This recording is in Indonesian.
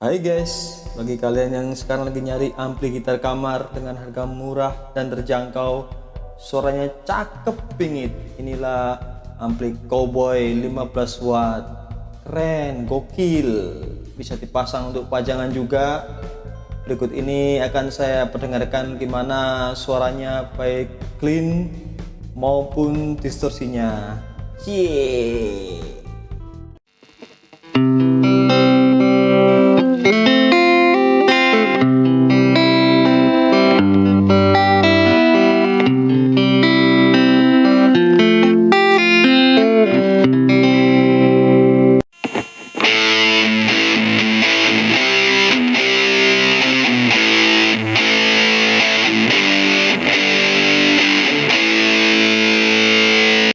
Hai guys, bagi kalian yang sekarang lagi nyari ampli gitar kamar dengan harga murah dan terjangkau, suaranya cakep pingit. Inilah ampli cowboy 15 watt. Keren, gokil. Bisa dipasang untuk pajangan juga. Berikut ini akan saya perdengarkan gimana suaranya baik clean maupun distorsinya. Cie.